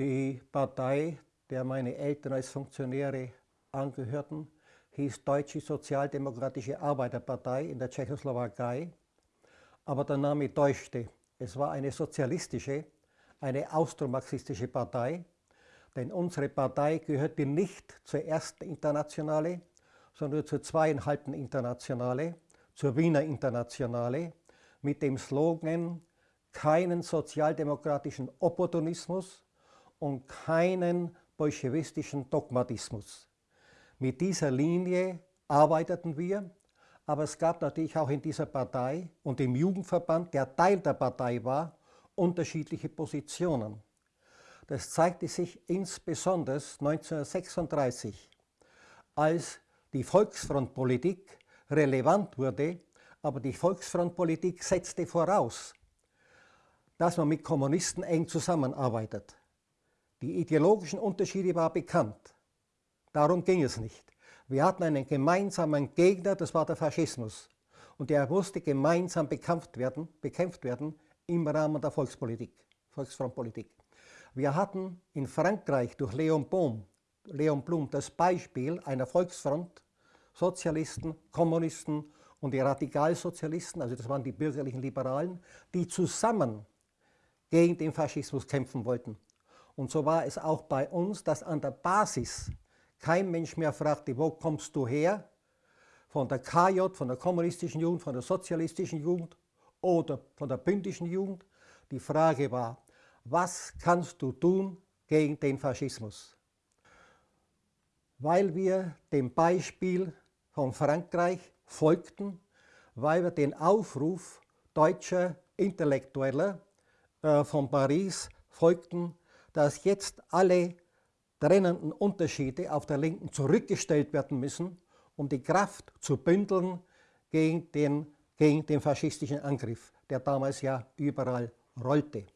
Die Partei, der meine Eltern als Funktionäre angehörten, hieß Deutsche Sozialdemokratische Arbeiterpartei in der Tschechoslowakei. Aber der Name täuschte. Es war eine sozialistische, eine austromarxistische Partei, denn unsere Partei gehörte nicht zur ersten Internationale, sondern zur zweieinhalbten Internationale, zur Wiener Internationale, mit dem Slogan keinen sozialdemokratischen Opportunismus und keinen bolschewistischen Dogmatismus. Mit dieser Linie arbeiteten wir, aber es gab natürlich auch in dieser Partei und im Jugendverband, der Teil der Partei war, unterschiedliche Positionen. Das zeigte sich insbesondere 1936, als die Volksfrontpolitik relevant wurde, aber die Volksfrontpolitik setzte voraus, dass man mit Kommunisten eng zusammenarbeitet. Die ideologischen Unterschiede waren bekannt. Darum ging es nicht. Wir hatten einen gemeinsamen Gegner, das war der Faschismus. Und der musste gemeinsam bekämpft werden, bekämpft werden im Rahmen der Volkspolitik, Volksfrontpolitik. Wir hatten in Frankreich durch Leon Blum, Leon Blum das Beispiel einer Volksfront, Sozialisten, Kommunisten und die Radikalsozialisten, also das waren die bürgerlichen Liberalen, die zusammen gegen den Faschismus kämpfen wollten. Und so war es auch bei uns, dass an der Basis kein Mensch mehr fragte, wo kommst du her? Von der KJ, von der kommunistischen Jugend, von der sozialistischen Jugend oder von der bündischen Jugend. Die Frage war, was kannst du tun gegen den Faschismus? Weil wir dem Beispiel von Frankreich folgten, weil wir den Aufruf deutscher Intellektueller äh, von Paris folgten, dass jetzt alle trennenden Unterschiede auf der Linken zurückgestellt werden müssen, um die Kraft zu bündeln gegen den, gegen den faschistischen Angriff, der damals ja überall rollte.